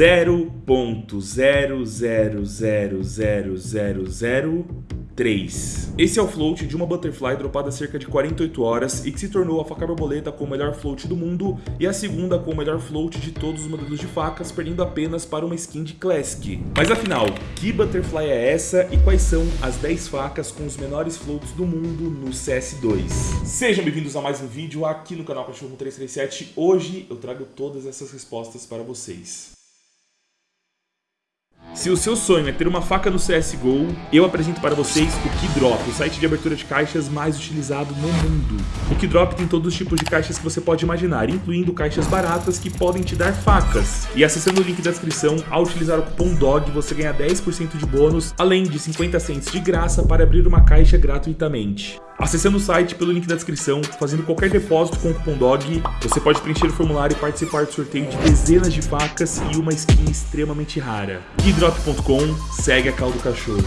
0.000003. Esse é o float de uma Butterfly dropada há cerca de 48 horas e que se tornou a faca borboleta com o melhor float do mundo e a segunda com o melhor float de todos os modelos de facas, perdendo apenas para uma skin de Classic. Mas afinal, que Butterfly é essa e quais são as 10 facas com os menores floats do mundo no CS2? Sejam bem-vindos a mais um vídeo aqui no canal Cachorro 337. Hoje eu trago todas essas respostas para vocês. Se o seu sonho é ter uma faca no CSGO, eu apresento para vocês o Keydrop, o site de abertura de caixas mais utilizado no mundo. O Keydrop tem todos os tipos de caixas que você pode imaginar, incluindo caixas baratas que podem te dar facas. E acessando o link da descrição, ao utilizar o cupom DOG, você ganha 10% de bônus, além de 50 cents de graça para abrir uma caixa gratuitamente. Acessando o site pelo link da descrição, fazendo qualquer depósito com o cupom DOG, você pode preencher o formulário e participar do sorteio de dezenas de facas e uma skin extremamente rara. Keydrop.com, segue a caldo cachorro.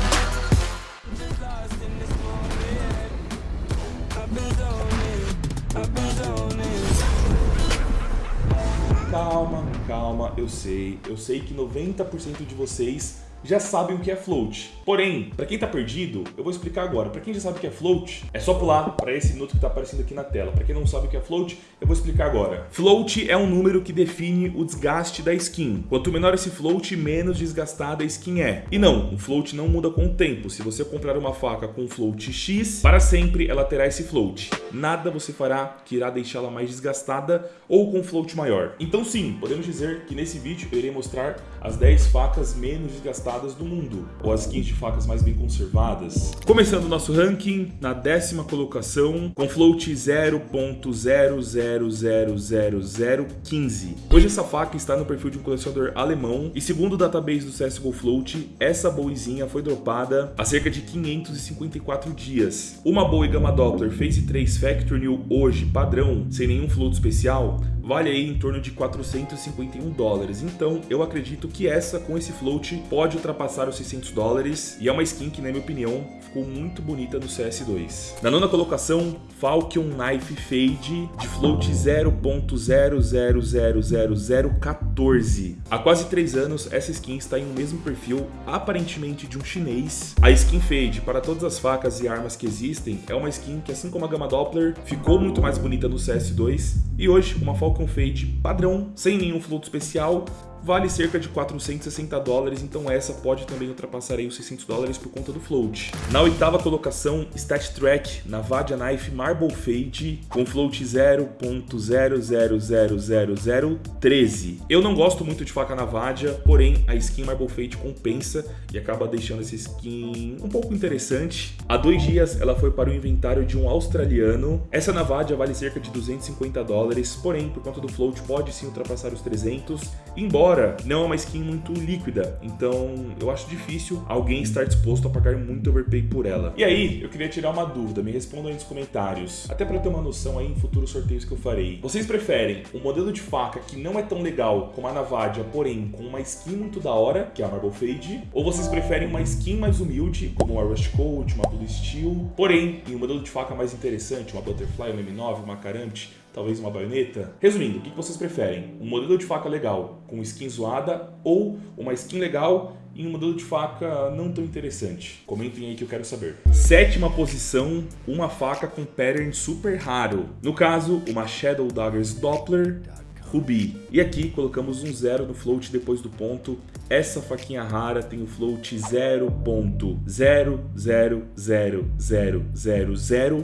Calma, calma, eu sei, eu sei que 90% de vocês já sabem o que é float. Porém, para quem está perdido, eu vou explicar agora. Para quem já sabe o que é float, é só pular para esse minuto que está aparecendo aqui na tela. Para quem não sabe o que é float, eu vou explicar agora. Float é um número que define o desgaste da skin. Quanto menor esse float, menos desgastada a skin é. E não, o float não muda com o tempo. Se você comprar uma faca com float X, para sempre ela terá esse float. Nada você fará que irá deixá-la mais desgastada ou com float maior. Então sim, podemos dizer que nesse vídeo eu irei mostrar as 10 facas menos desgastadas do mundo, ou as skins de facas mais bem conservadas. Começando o nosso ranking, na décima colocação, com float 0.00000015. Hoje essa faca está no perfil de um colecionador alemão, e segundo o database do CSGO Float, essa boizinha foi dropada há cerca de 554 dias. Uma Bowie Gamma Doppler Phase 3 Factory New hoje, padrão, sem nenhum float especial, vale aí em torno de 451 dólares. Então eu acredito que essa com esse float pode ultrapassar os 600 dólares e é uma skin que na minha opinião ficou muito bonita no CS2. Na nona colocação, Falcon Knife Fade de float 0.000014. Há quase 3 anos essa skin está em um mesmo perfil aparentemente de um chinês. A skin Fade para todas as facas e armas que existem é uma skin que assim como a Gamma Doppler ficou muito mais bonita no CS2 e hoje uma Falcon Falcon Fade padrão, sem nenhum float especial, vale cerca de 460 dólares, então essa pode também ultrapassar os 600 dólares por conta do float. Na oitava colocação, Stat Track na Vadia Knife Marble Fade com float 0.000013. Eu não gosto muito de faca na Vadia, porém a skin Marble Fade compensa e acaba deixando essa skin um pouco interessante. Há dois dias ela foi para o inventário de um australiano. Essa na Vadia vale cerca de 250 dólares, porém por conta do float pode sim ultrapassar os 300, embora Embora não é uma skin muito líquida, então eu acho difícil alguém estar disposto a pagar muito overpay por ela. E aí, eu queria tirar uma dúvida, me respondam aí nos comentários, até para ter uma noção aí em futuros sorteios que eu farei. Vocês preferem um modelo de faca que não é tão legal como a Navadia, porém com uma skin muito da hora, que é a Marble Fade, ou vocês preferem uma skin mais humilde, como uma Rust Coat, uma Blue Steel, porém em um modelo de faca mais interessante, uma Butterfly, uma M9, uma Caramte, talvez uma baioneta. Resumindo, o que vocês preferem? Um modelo de faca legal com skin zoada ou uma skin legal em um modelo de faca não tão interessante? Comentem aí que eu quero saber. Sétima posição, uma faca com pattern super raro. No caso, uma Shadow Daggers Doppler Ruby. E aqui colocamos um zero no float depois do ponto. Essa faquinha rara tem o float 0.000000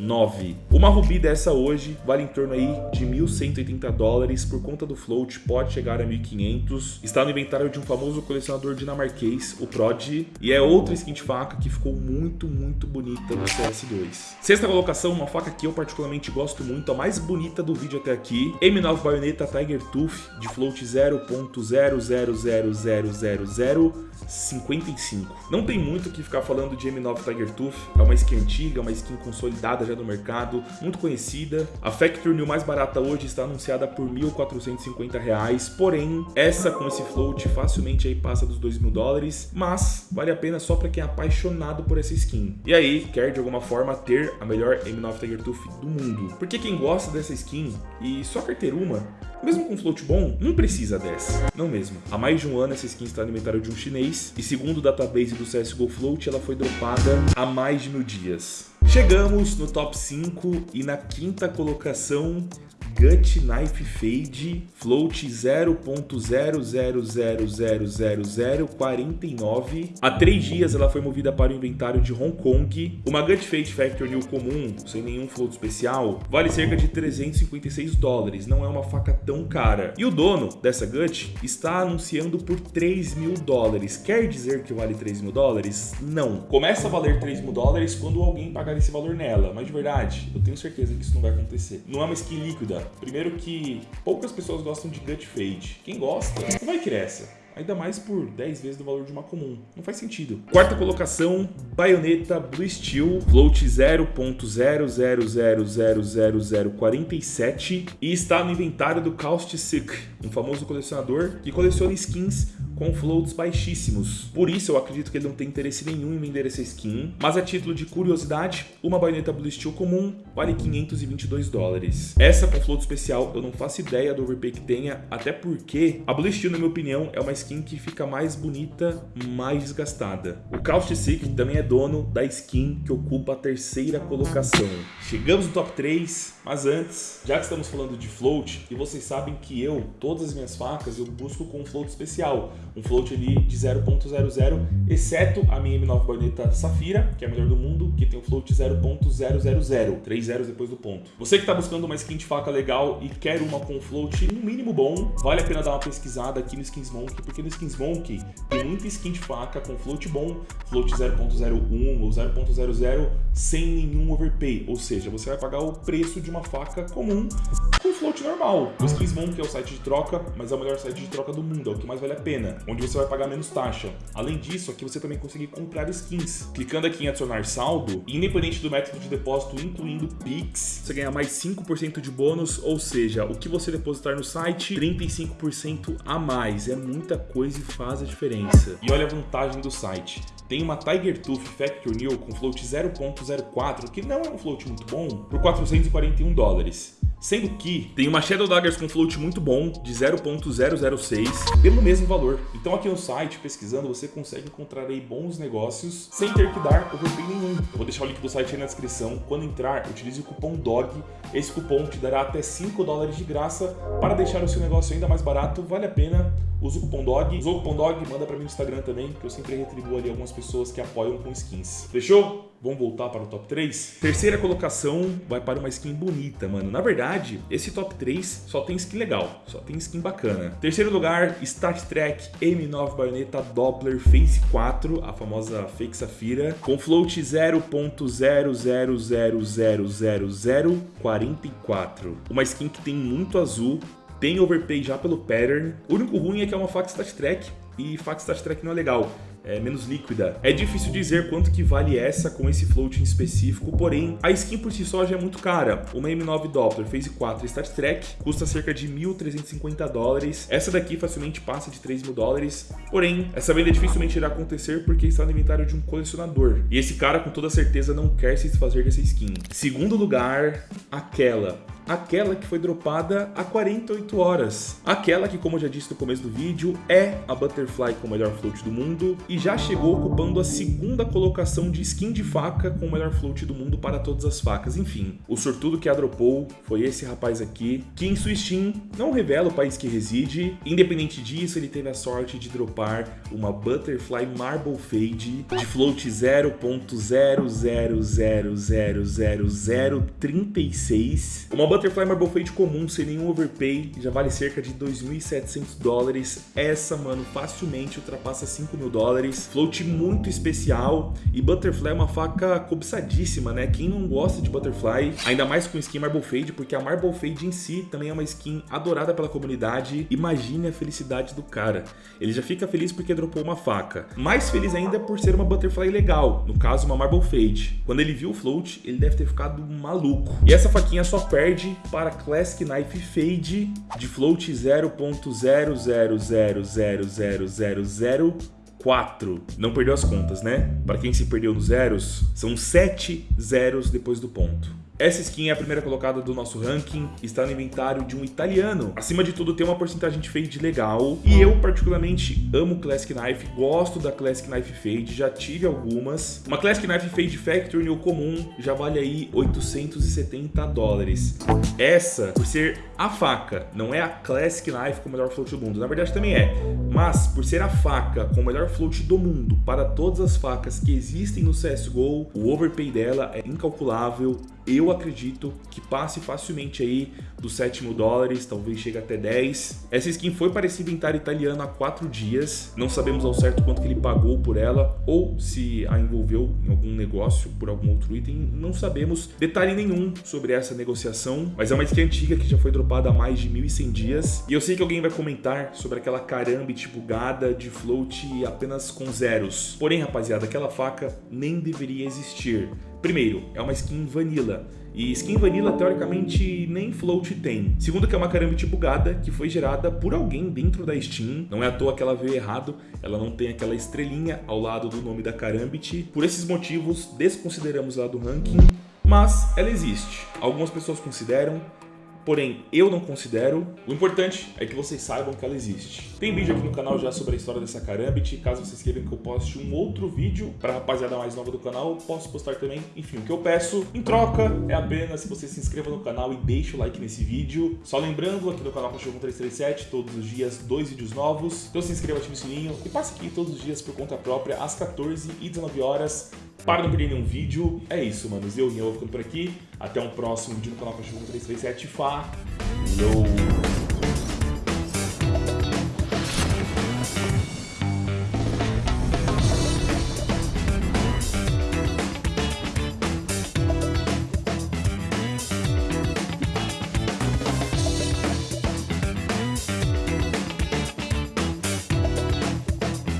9. Uma Ruby dessa hoje vale em torno aí de 1.180 dólares por conta do float, pode chegar a 1.500. Está no inventário de um famoso colecionador dinamarquês, o Prod, e é outra skin de faca que ficou muito, muito bonita no CS2. Sexta colocação, uma faca que eu particularmente gosto muito, a mais bonita do vídeo até aqui, M9 Bayonetta Tiger Tooth de float 0.000055. Não tem muito o que ficar falando de M9 Tiger Tooth, é uma skin antiga, uma skin consolidada já no mercado, muito conhecida. A Factory New mais barata hoje está anunciada por 1.450 reais, porém, essa com esse float facilmente aí passa dos 2 mil dólares, mas vale a pena só para quem é apaixonado por essa skin. E aí, quer de alguma forma ter a melhor M9 Tiger Tooth do mundo. Porque quem gosta dessa skin e só quer ter uma, mesmo com float bom, não precisa dessa. Não mesmo. Há mais de um ano essa skin está no inventário de um chinês e segundo o database do CSGO Float, ela foi dropada há mais de mil dias. Chegamos no top 5 e na quinta colocação Gut Knife Fade Float 0.00000049. Há três dias ela foi movida para o inventário de Hong Kong. Uma Gut Fade Factory New comum, sem nenhum float especial, vale cerca de 356 dólares, não é uma faca tão cara. E o dono dessa Gut está anunciando por 3 mil dólares. Quer dizer que vale 3 mil dólares? Não. Começa a valer 3 mil dólares quando alguém pagar esse valor nela, mas de verdade, eu tenho certeza que isso não vai acontecer. Não é uma skin líquida, Primeiro que poucas pessoas gostam de gut fade. Quem gosta, não vai querer essa. Ainda mais por 10 vezes o valor de uma comum. Não faz sentido. Quarta colocação, baioneta Blue Steel, float 0.00000047 e está no inventário do Caustic um famoso colecionador que coleciona skins com floats baixíssimos. Por isso eu acredito que ele não tem interesse nenhum em vender essa skin, mas a título de curiosidade, uma baioneta Blue Steel comum vale 522 dólares. Essa com float especial eu não faço ideia do overpay que tenha, até porque a Blue Steel, na minha opinião, é uma skin que fica mais bonita, mais desgastada. O Caustic também é dono da skin que ocupa a terceira colocação. Chegamos no top 3, mas antes, já que estamos falando de float, e vocês sabem que eu, todas as minhas facas, eu busco com float especial, um float ali de 0.00, exceto a minha M9 baioneta Safira, que é a melhor do mundo, que tem um float 0.000, 3 zeros depois do ponto. Você que está buscando uma skin de faca legal e quer uma com float no mínimo bom, vale a pena dar uma pesquisada aqui no Skins Monkey, porque no Skins Monkey tem muita skin de faca com float bom, float 0.01 ou 0.00 sem nenhum overpay, ou seja, você vai pagar o preço de uma faca comum com float normal. O Skins Monkey é o site de troca, mas é o melhor site de troca do mundo, é o que mais vale a pena onde você vai pagar menos taxa. Além disso, aqui você também consegue comprar skins. Clicando aqui em adicionar saldo, independente do método de depósito, incluindo Pix, você ganha mais 5% de bônus, ou seja, o que você depositar no site, 35% a mais. É muita coisa e faz a diferença. E olha a vantagem do site. Tem uma Tiger Tooth Factor New com float 0.04, que não é um float muito bom, por 441 dólares. Sendo que tem uma Shadow Daggers com float muito bom, de 0.006, pelo mesmo valor. Então aqui no site, pesquisando, você consegue encontrar aí bons negócios sem ter que dar overpay nenhum. Eu vou deixar o link do site aí na descrição. Quando entrar, utilize o cupom DOG. Esse cupom te dará até 5 dólares de graça para deixar o seu negócio ainda mais barato. Vale a pena. Usa o cupom DOG. Usa o cupom DOG, manda para mim no Instagram também, que eu sempre retribuo ali algumas pessoas que apoiam com skins. Fechou? Vamos voltar para o top 3? Terceira colocação vai para uma skin bonita, mano. Na verdade, esse top 3 só tem skin legal, só tem skin bacana. Terceiro lugar, Star Trek M9 Baioneta Doppler Phase 4, a famosa Fake Safira, com float 0.00000044. Uma skin que tem muito azul, tem overpay já pelo pattern. O único ruim é que é uma faca Star Trek, e faca Star Trek não é legal é, menos líquida. É difícil dizer quanto que vale essa com esse float em específico, porém a skin por si só já é muito cara. Uma M9 Doppler Phase 4 Star Trek custa cerca de 1.350 dólares. Essa daqui facilmente passa de 3 mil dólares, porém essa venda dificilmente irá acontecer porque está no inventário de um colecionador. E esse cara com toda certeza não quer se desfazer dessa skin. Segundo lugar, aquela aquela que foi dropada há 48 horas. Aquela que, como eu já disse no começo do vídeo, é a Butterfly com o melhor float do mundo e já chegou ocupando a segunda colocação de skin de faca com o melhor float do mundo para todas as facas. Enfim, o sortudo que a dropou foi esse rapaz aqui, que em sua Steam não revela o país que reside. Independente disso, ele teve a sorte de dropar uma Butterfly Marble Fade de float 0.000000036. Uma Butterfly Marble Fade comum, sem nenhum overpay, já vale cerca de 2.700 dólares. Essa, mano, facilmente ultrapassa 5 mil dólares. Float muito especial e Butterfly é uma faca cobiçadíssima, né? Quem não gosta de Butterfly, ainda mais com skin Marble Fade, porque a Marble Fade em si também é uma skin adorada pela comunidade. Imagine a felicidade do cara. Ele já fica feliz porque dropou uma faca. Mais feliz ainda por ser uma Butterfly legal, no caso uma Marble Fade. Quando ele viu o Float, ele deve ter ficado maluco. E essa faquinha só perde para Classic Knife Fade de Float 0.000000004. Não perdeu as contas, né? Para quem se perdeu nos zeros, são 7 zeros depois do ponto. Essa skin é a primeira colocada do nosso ranking, está no inventário de um italiano. Acima de tudo, tem uma porcentagem de fade legal. E eu, particularmente, amo Classic Knife, gosto da Classic Knife Fade, já tive algumas. Uma Classic Knife Fade Factory no comum já vale aí 870 dólares. Essa, por ser a faca, não é a Classic Knife com o melhor float do mundo. Na verdade, também é. Mas, por ser a faca com o melhor float do mundo para todas as facas que existem no CSGO, o overpay dela é incalculável eu acredito que passe facilmente aí dos 7 mil dólares, talvez chegue até 10. Essa skin foi para esse inventário italiano há 4 dias, não sabemos ao certo quanto que ele pagou por ela, ou se a envolveu em algum negócio por algum outro item, não sabemos detalhe nenhum sobre essa negociação, mas é uma skin antiga que já foi dropada há mais de 1.100 dias, e eu sei que alguém vai comentar sobre aquela carambit bugada de float apenas com zeros. Porém, rapaziada, aquela faca nem deveria existir. Primeiro, é uma skin vanilla. E skin vanilla, teoricamente, nem float tem. Segundo, que é uma Karambit bugada, que foi gerada por alguém dentro da Steam. Não é à toa que ela veio errado, ela não tem aquela estrelinha ao lado do nome da Karambit. Por esses motivos, desconsideramos ela do ranking, mas ela existe. Algumas pessoas consideram, porém eu não considero. O importante é que vocês saibam que ela existe. Tem vídeo aqui no canal já sobre a história dessa Karambit, caso vocês queiram que eu poste um outro vídeo para a rapaziada mais nova do canal, posso postar também. Enfim, o que eu peço em troca é apenas que você se inscreva no canal e deixe o like nesse vídeo. Só lembrando, aqui no canal Cachorro 1337, todos os dias, dois vídeos novos. Então se inscreva, ative o sininho e passe aqui todos os dias por conta própria, às 14 e 19 horas, para não perder nenhum vídeo. É isso, manos. Eu, eu vou ficando por aqui. Até um próximo vídeo no canal Cachorro 1337. Falou!